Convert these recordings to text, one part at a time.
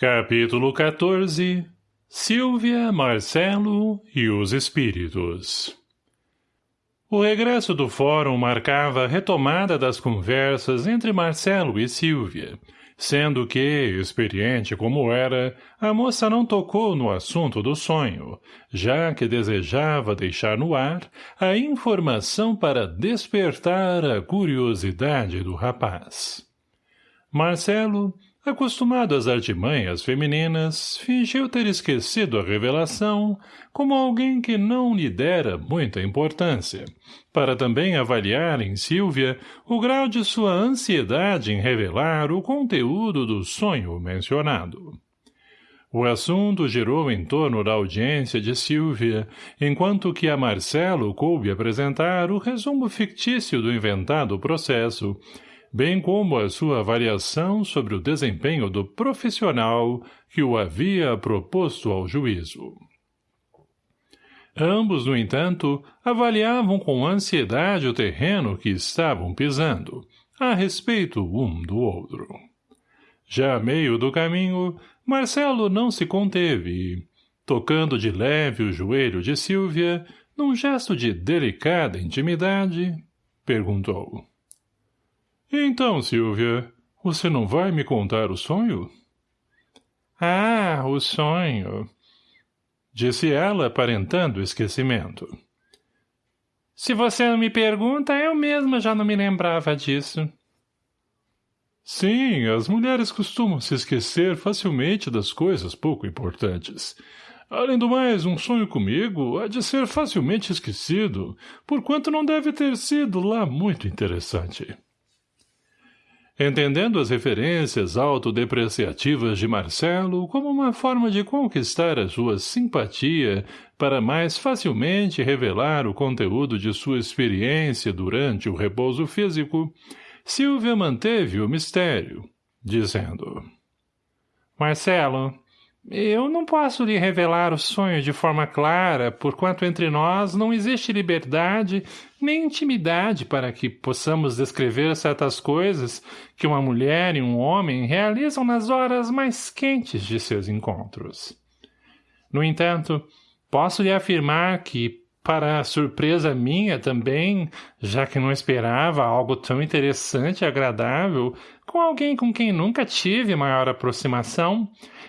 Capítulo 14 Silvia, Marcelo e os Espíritos O regresso do fórum marcava a retomada das conversas entre Marcelo e Silvia, sendo que, experiente como era, a moça não tocou no assunto do sonho, já que desejava deixar no ar a informação para despertar a curiosidade do rapaz. Marcelo, Acostumado às artimanhas femininas, fingiu ter esquecido a revelação como alguém que não lhe dera muita importância, para também avaliar em Silvia o grau de sua ansiedade em revelar o conteúdo do sonho mencionado. O assunto girou em torno da audiência de Silvia, enquanto que a Marcelo coube apresentar o resumo fictício do inventado processo, bem como a sua avaliação sobre o desempenho do profissional que o havia proposto ao juízo. Ambos, no entanto, avaliavam com ansiedade o terreno que estavam pisando, a respeito um do outro. Já a meio do caminho, Marcelo não se conteve e, tocando de leve o joelho de Silvia, num gesto de delicada intimidade, perguntou. Então, Silvia, você não vai me contar o sonho? Ah, o sonho, disse ela, aparentando esquecimento. Se você não me pergunta, eu mesma já não me lembrava disso. Sim, as mulheres costumam se esquecer facilmente das coisas pouco importantes. Além do mais, um sonho comigo há de ser facilmente esquecido, porquanto não deve ter sido lá muito interessante. Entendendo as referências autodepreciativas de Marcelo como uma forma de conquistar a sua simpatia para mais facilmente revelar o conteúdo de sua experiência durante o repouso físico, Silvia manteve o mistério, dizendo... Marcelo, eu não posso lhe revelar o sonho de forma clara, porquanto entre nós não existe liberdade nem intimidade para que possamos descrever certas coisas que uma mulher e um homem realizam nas horas mais quentes de seus encontros. No entanto, posso lhe afirmar que, para surpresa minha também, já que não esperava algo tão interessante e agradável, com alguém com quem nunca tive maior aproximação,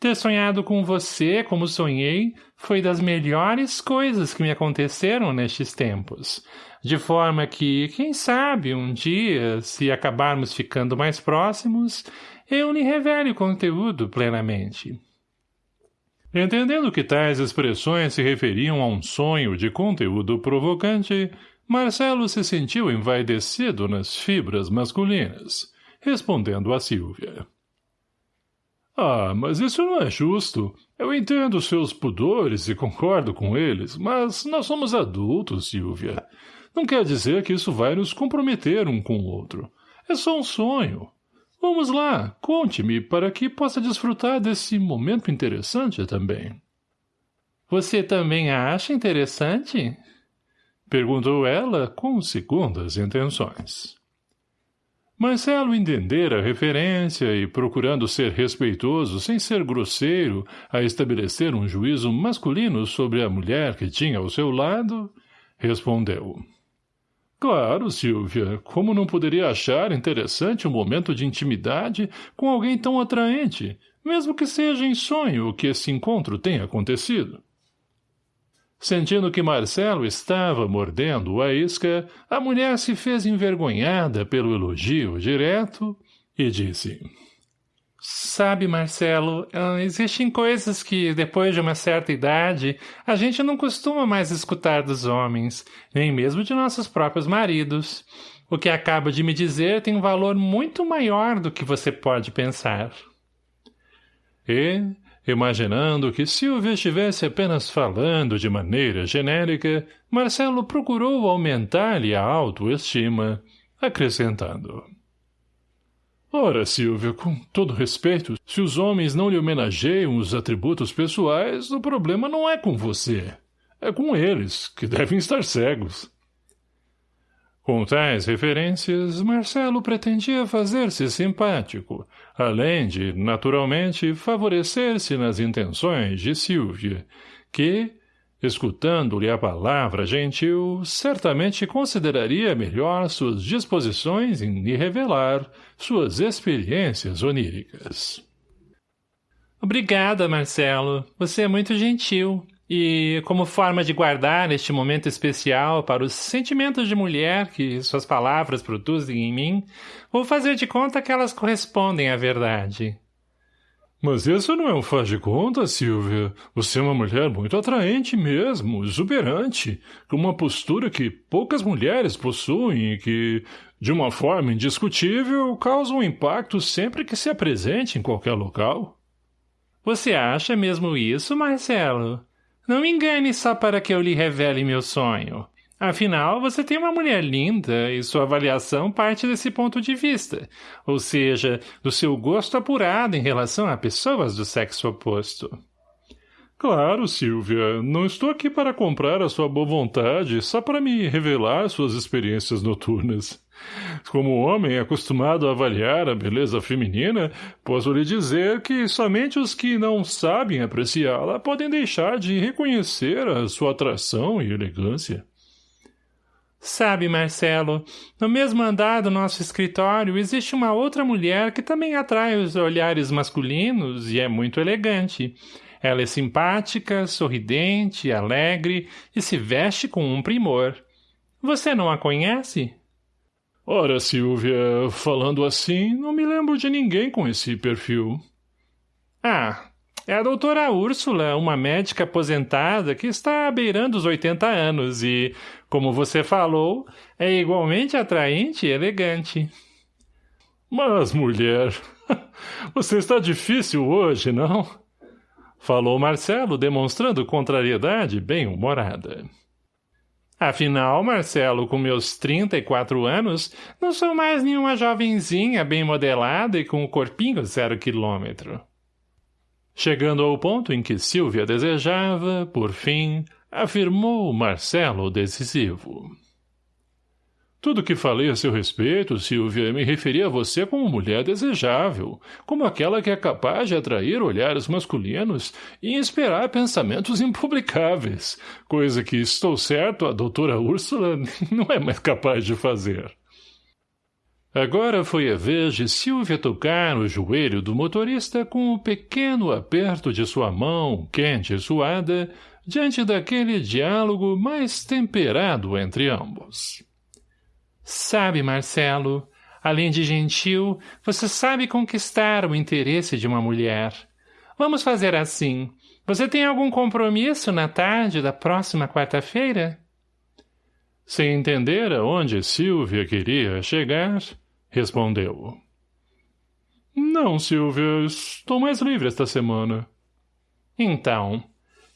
ter sonhado com você como sonhei foi das melhores coisas que me aconteceram nestes tempos. De forma que, quem sabe, um dia, se acabarmos ficando mais próximos, eu lhe revele o conteúdo plenamente. Entendendo que tais expressões se referiam a um sonho de conteúdo provocante, Marcelo se sentiu envaidecido nas fibras masculinas, respondendo a Silvia. Ah, mas isso não é justo. Eu entendo seus pudores e concordo com eles, mas nós somos adultos, Silvia. Não quer dizer que isso vai nos comprometer um com o outro. É só um sonho. Vamos lá, conte-me para que possa desfrutar desse momento interessante também. Você também a acha interessante? Perguntou ela com segundas intenções. Marcelo entendera a referência e, procurando ser respeitoso sem ser grosseiro, a estabelecer um juízo masculino sobre a mulher que tinha ao seu lado, respondeu. Claro, Silvia, como não poderia achar interessante um momento de intimidade com alguém tão atraente, mesmo que seja em sonho que esse encontro tenha acontecido? Sentindo que Marcelo estava mordendo a isca, a mulher se fez envergonhada pelo elogio direto e disse... Sabe, Marcelo, existem coisas que, depois de uma certa idade, a gente não costuma mais escutar dos homens, nem mesmo de nossos próprios maridos. O que acaba de me dizer tem um valor muito maior do que você pode pensar. E, Imaginando que Silvia estivesse apenas falando de maneira genérica, Marcelo procurou aumentar-lhe a autoestima, acrescentando. Ora, Silvia, com todo respeito, se os homens não lhe homenageiam os atributos pessoais, o problema não é com você. É com eles, que devem estar cegos. Com tais referências, Marcelo pretendia fazer-se simpático, além de, naturalmente, favorecer-se nas intenções de Silvia, que, escutando-lhe a palavra gentil, certamente consideraria melhor suas disposições em lhe revelar suas experiências oníricas. Obrigada, Marcelo. Você é muito gentil. E, como forma de guardar este momento especial para os sentimentos de mulher que suas palavras produzem em mim, vou fazer de conta que elas correspondem à verdade. Mas isso não é um faz de conta, Silvia. Você é uma mulher muito atraente mesmo, exuberante, com uma postura que poucas mulheres possuem e que, de uma forma indiscutível, causa um impacto sempre que se apresente em qualquer local. Você acha mesmo isso, Marcelo? Não me engane só para que eu lhe revele meu sonho. Afinal, você tem uma mulher linda e sua avaliação parte desse ponto de vista, ou seja, do seu gosto apurado em relação a pessoas do sexo oposto. Claro, Silvia, não estou aqui para comprar a sua boa vontade, só para me revelar suas experiências noturnas. Como homem acostumado a avaliar a beleza feminina, posso lhe dizer que somente os que não sabem apreciá-la podem deixar de reconhecer a sua atração e elegância. Sabe, Marcelo, no mesmo andar do nosso escritório existe uma outra mulher que também atrai os olhares masculinos e é muito elegante. Ela é simpática, sorridente, alegre e se veste com um primor. Você não a conhece? Ora, Silvia, falando assim, não me lembro de ninguém com esse perfil. Ah, é a doutora Úrsula, uma médica aposentada que está beirando os 80 anos e, como você falou, é igualmente atraente e elegante. Mas, mulher, você está difícil hoje, não? Falou Marcelo, demonstrando contrariedade bem-humorada. Afinal, Marcelo, com meus 34 anos, não sou mais nenhuma jovenzinha bem modelada e com o corpinho zero quilômetro. Chegando ao ponto em que Silvia desejava, por fim, afirmou Marcelo decisivo. Tudo que falei a seu respeito, Silvia, me referia a você como mulher desejável, como aquela que é capaz de atrair olhares masculinos e inspirar pensamentos impublicáveis, coisa que, estou certo, a doutora Úrsula não é mais capaz de fazer. Agora foi a vez de Silvia tocar no joelho do motorista com um pequeno aperto de sua mão, quente e suada, diante daquele diálogo mais temperado entre ambos. Sabe, Marcelo, além de gentil, você sabe conquistar o interesse de uma mulher. Vamos fazer assim. Você tem algum compromisso na tarde da próxima quarta-feira? Sem entender aonde Silvia queria chegar, respondeu. Não, Silvia, estou mais livre esta semana. Então,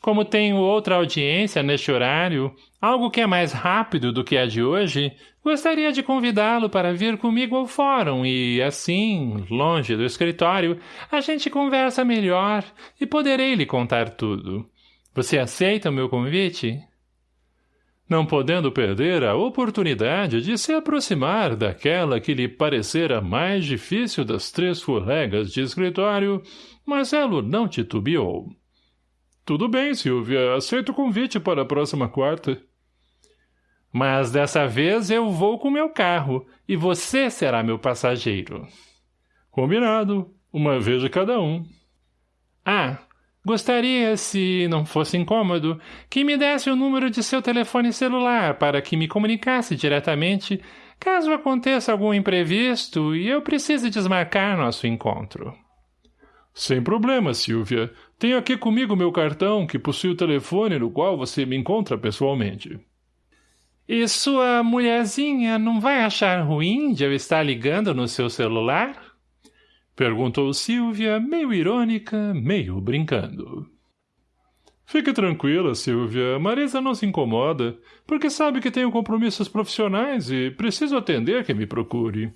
como tenho outra audiência neste horário, algo que é mais rápido do que a de hoje, gostaria de convidá-lo para vir comigo ao fórum e, assim, longe do escritório, a gente conversa melhor e poderei lhe contar tudo. Você aceita o meu convite? Não podendo perder a oportunidade de se aproximar daquela que lhe parecera mais difícil das três colegas de escritório, Marcelo não titubeou. Tudo bem, Silvia. Aceito o convite para a próxima quarta. Mas dessa vez eu vou com meu carro e você será meu passageiro. Combinado. Uma vez de cada um. Ah, gostaria, se não fosse incômodo, que me desse o número de seu telefone celular para que me comunicasse diretamente caso aconteça algum imprevisto e eu precise desmarcar nosso encontro. Sem problema, Silvia. Tenho aqui comigo meu cartão, que possui o telefone no qual você me encontra pessoalmente. E sua mulherzinha não vai achar ruim de eu estar ligando no seu celular? Perguntou Silvia, meio irônica, meio brincando. Fique tranquila, Silvia. Marisa não se incomoda, porque sabe que tenho compromissos profissionais e preciso atender quem me procure.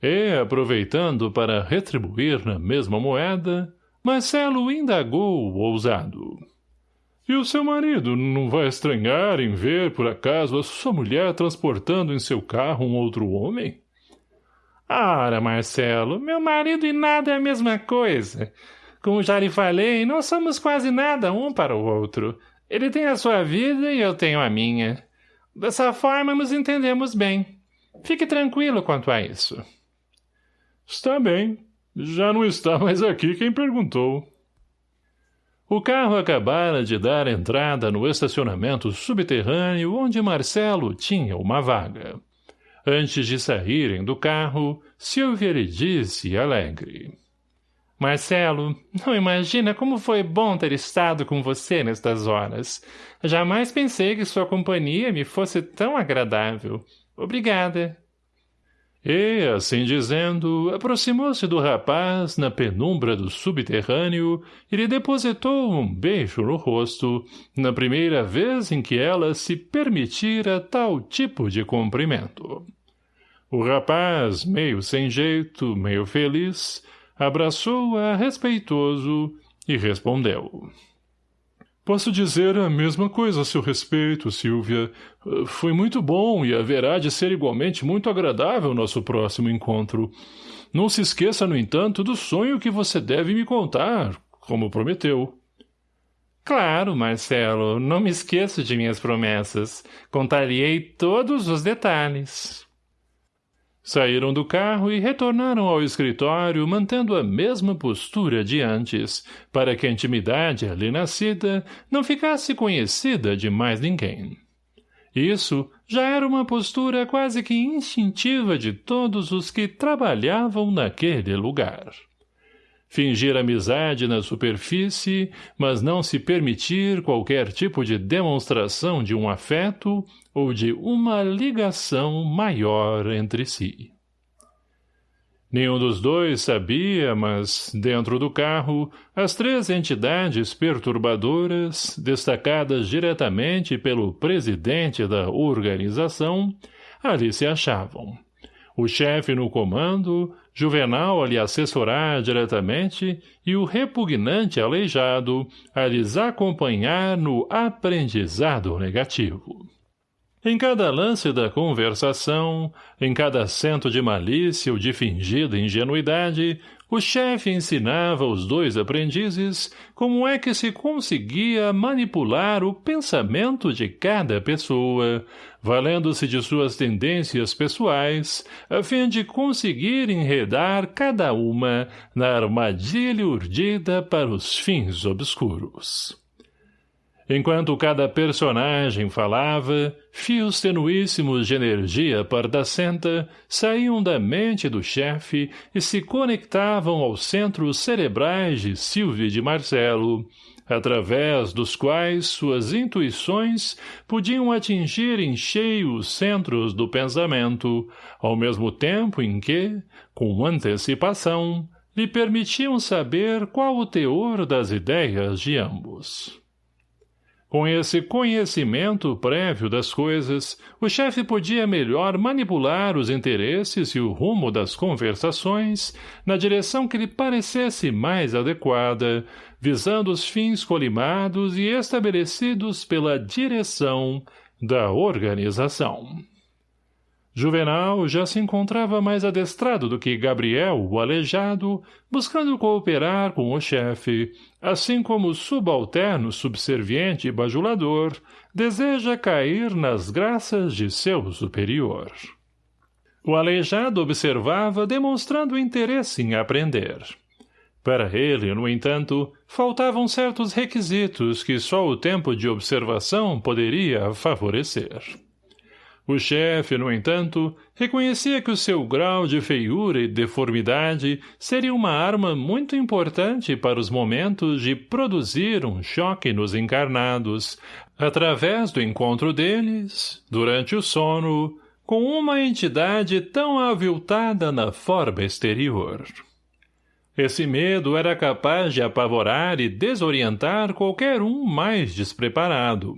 E, aproveitando para retribuir na mesma moeda, Marcelo indagou ousado. E o seu marido não vai estranhar em ver, por acaso, a sua mulher transportando em seu carro um outro homem? Ora, Marcelo, meu marido e nada é a mesma coisa. Como já lhe falei, não somos quase nada um para o outro. Ele tem a sua vida e eu tenho a minha. Dessa forma nos entendemos bem. Fique tranquilo quanto a isso. Está bem. Já não está mais aqui quem perguntou. O carro acabara de dar entrada no estacionamento subterrâneo onde Marcelo tinha uma vaga. Antes de saírem do carro, Silvia lhe disse alegre. Marcelo, não imagina como foi bom ter estado com você nestas horas. Jamais pensei que sua companhia me fosse tão agradável. Obrigada. E, assim dizendo, aproximou-se do rapaz na penumbra do subterrâneo e lhe depositou um beijo no rosto, na primeira vez em que ela se permitira tal tipo de cumprimento. O rapaz, meio sem jeito, meio feliz, abraçou-a respeitoso e respondeu. Posso dizer a mesma coisa a seu respeito, Silvia. Foi muito bom e haverá de ser igualmente muito agradável nosso próximo encontro. Não se esqueça, no entanto, do sonho que você deve me contar, como prometeu. Claro, Marcelo, não me esqueço de minhas promessas. Contar-lhe-ei todos os detalhes. Saíram do carro e retornaram ao escritório mantendo a mesma postura de antes, para que a intimidade ali nascida não ficasse conhecida de mais ninguém. Isso já era uma postura quase que instintiva de todos os que trabalhavam naquele lugar. Fingir amizade na superfície, mas não se permitir qualquer tipo de demonstração de um afeto ou de uma ligação maior entre si. Nenhum dos dois sabia, mas, dentro do carro, as três entidades perturbadoras, destacadas diretamente pelo presidente da organização, ali se achavam. O chefe no comando, Juvenal a lhe assessorar diretamente e o repugnante aleijado a lhes acompanhar no aprendizado negativo. Em cada lance da conversação, em cada acento de malícia ou de fingida ingenuidade, o chefe ensinava aos dois aprendizes como é que se conseguia manipular o pensamento de cada pessoa, valendo-se de suas tendências pessoais, a fim de conseguir enredar cada uma na armadilha urdida para os fins obscuros. Enquanto cada personagem falava, fios tenuíssimos de energia pardacenta saíam da mente do chefe e se conectavam aos centros cerebrais de Silvio de Marcelo, através dos quais suas intuições podiam atingir em cheio os centros do pensamento, ao mesmo tempo em que, com antecipação, lhe permitiam saber qual o teor das ideias de ambos. Com esse conhecimento prévio das coisas, o chefe podia melhor manipular os interesses e o rumo das conversações na direção que lhe parecesse mais adequada, visando os fins colimados e estabelecidos pela direção da organização. Juvenal já se encontrava mais adestrado do que Gabriel, o aleijado, buscando cooperar com o chefe, assim como o subalterno subserviente e bajulador deseja cair nas graças de seu superior. O aleijado observava demonstrando interesse em aprender. Para ele, no entanto, faltavam certos requisitos que só o tempo de observação poderia favorecer. O chefe, no entanto, reconhecia que o seu grau de feiura e deformidade seria uma arma muito importante para os momentos de produzir um choque nos encarnados, através do encontro deles, durante o sono, com uma entidade tão aviltada na forma exterior. Esse medo era capaz de apavorar e desorientar qualquer um mais despreparado,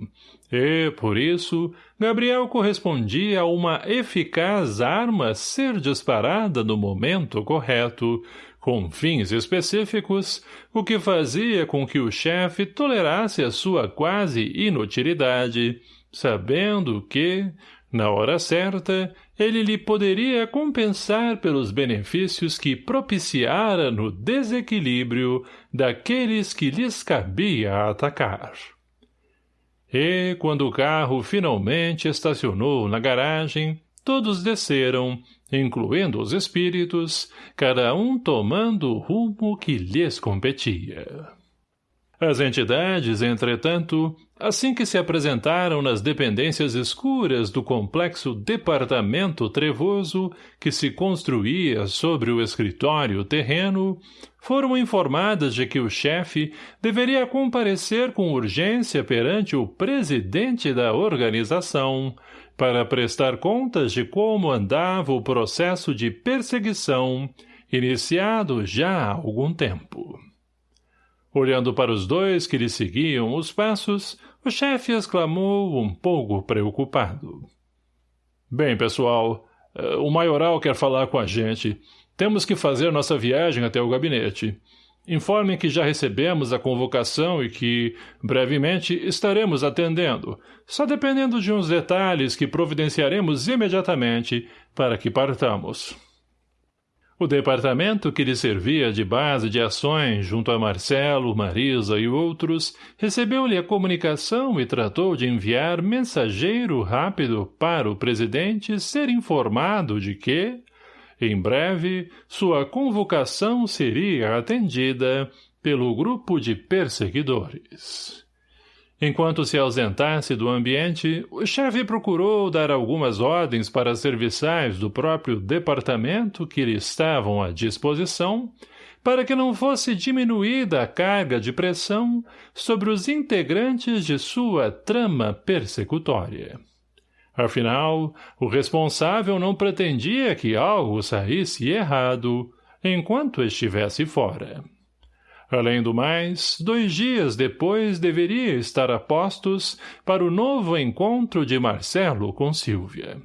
e, por isso, Gabriel correspondia a uma eficaz arma ser disparada no momento correto, com fins específicos, o que fazia com que o chefe tolerasse a sua quase inutilidade, sabendo que, na hora certa, ele lhe poderia compensar pelos benefícios que propiciara no desequilíbrio daqueles que lhes cabia atacar. E, quando o carro finalmente estacionou na garagem, todos desceram, incluindo os espíritos, cada um tomando o rumo que lhes competia. As entidades, entretanto, assim que se apresentaram nas dependências escuras do complexo departamento trevoso que se construía sobre o escritório terreno, foram informadas de que o chefe deveria comparecer com urgência perante o presidente da organização, para prestar contas de como andava o processo de perseguição, iniciado já há algum tempo. Olhando para os dois que lhe seguiam os passos, o chefe exclamou um pouco preocupado. — Bem, pessoal, eh, o maioral quer falar com a gente. Temos que fazer nossa viagem até o gabinete. Informem que já recebemos a convocação e que, brevemente, estaremos atendendo, só dependendo de uns detalhes que providenciaremos imediatamente para que partamos. O departamento que lhe servia de base de ações junto a Marcelo, Marisa e outros recebeu-lhe a comunicação e tratou de enviar mensageiro rápido para o presidente ser informado de que, em breve, sua convocação seria atendida pelo grupo de perseguidores. Enquanto se ausentasse do ambiente, o chefe procurou dar algumas ordens para serviçais do próprio departamento que lhe estavam à disposição, para que não fosse diminuída a carga de pressão sobre os integrantes de sua trama persecutória. Afinal, o responsável não pretendia que algo saísse errado enquanto estivesse fora. Além do mais, dois dias depois deveria estar a postos para o novo encontro de Marcelo com Silvia.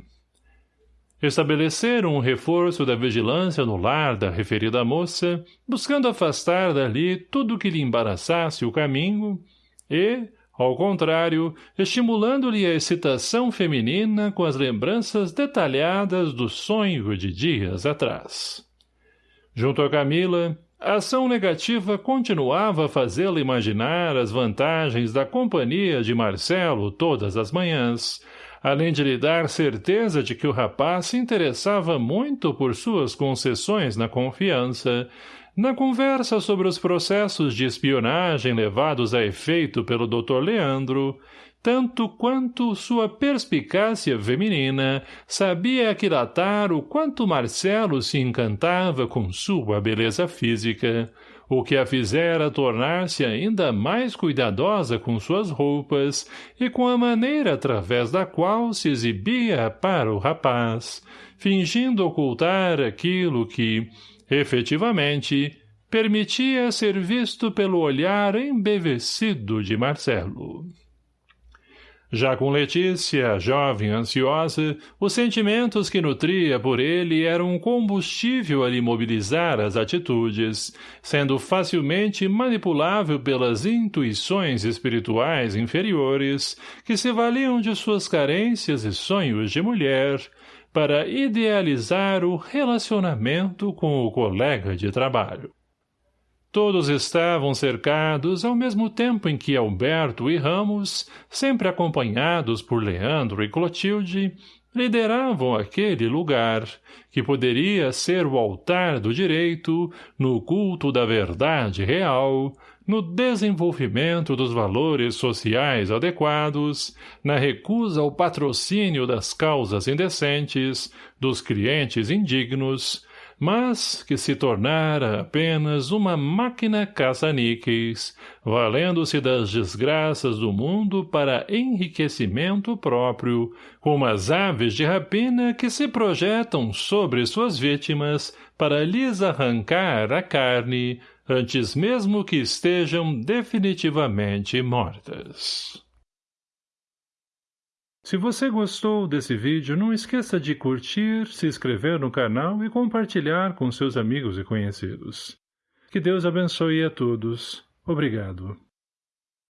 Estabeleceram um reforço da vigilância no lar da referida moça, buscando afastar dali tudo que lhe embaraçasse o caminho e, ao contrário, estimulando-lhe a excitação feminina com as lembranças detalhadas do sonho de dias atrás. Junto a Camila, a ação negativa continuava a fazê-la imaginar as vantagens da companhia de Marcelo todas as manhãs, além de lhe dar certeza de que o rapaz se interessava muito por suas concessões na confiança, na conversa sobre os processos de espionagem levados a efeito pelo Dr. Leandro, tanto quanto sua perspicácia feminina sabia aquilatar o quanto Marcelo se encantava com sua beleza física, o que a fizera tornar-se ainda mais cuidadosa com suas roupas e com a maneira através da qual se exibia para o rapaz, fingindo ocultar aquilo que, Efetivamente, permitia ser visto pelo olhar embevecido de Marcelo. Já com Letícia, jovem ansiosa, os sentimentos que nutria por ele eram um combustível a lhe mobilizar as atitudes, sendo facilmente manipulável pelas intuições espirituais inferiores que se valiam de suas carências e sonhos de mulher, para idealizar o relacionamento com o colega de trabalho. Todos estavam cercados ao mesmo tempo em que Alberto e Ramos, sempre acompanhados por Leandro e Clotilde, lideravam aquele lugar, que poderia ser o altar do direito, no culto da verdade real, no desenvolvimento dos valores sociais adequados, na recusa ao patrocínio das causas indecentes, dos clientes indignos, mas que se tornara apenas uma máquina caça-níqueis, valendo-se das desgraças do mundo para enriquecimento próprio, como as aves de rapina que se projetam sobre suas vítimas para lhes arrancar a carne, antes mesmo que estejam definitivamente mortas. Se você gostou desse vídeo, não esqueça de curtir, se inscrever no canal e compartilhar com seus amigos e conhecidos. Que Deus abençoe a todos. Obrigado.